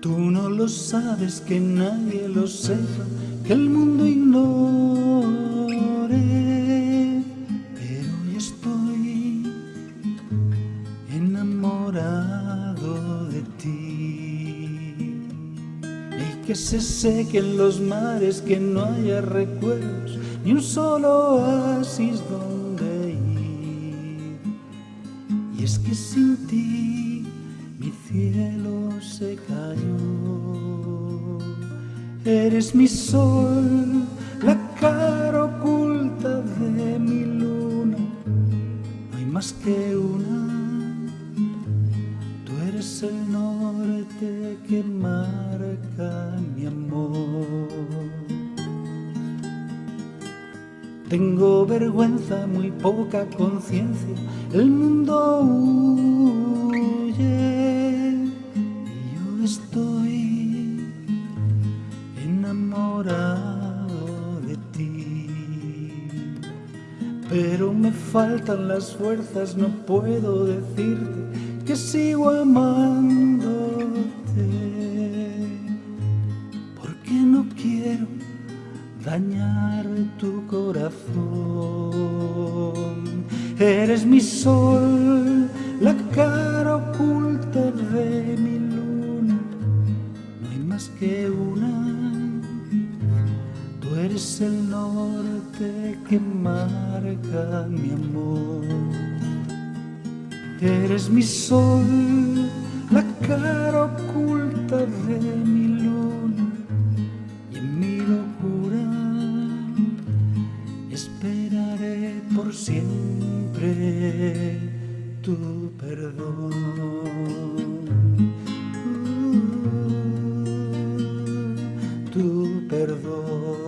Tú no lo sabes, que nadie lo sepa, que el mundo ignore, pero hoy estoy enamorado de ti. Y que se sequen los mares, que no haya recuerdos, ni un solo oasis donde ir. Y es que sin ti mi cielo se cayó. Eres mi sol, la cara oculta de mi luna. No hay más que una. Tú eres el norte que marca mi amor. Tengo vergüenza, muy poca conciencia, el mundo estoy enamorado de ti. Pero me faltan las fuerzas, no puedo decirte que sigo amándote, porque no quiero dañar tu corazón. Eres mi sol, la cara oculta Que una. Tú eres el norte que marca mi amor. Eres mi sol, la cara oculta de mi luna y en mi locura esperaré por siempre tu perdón. perdón.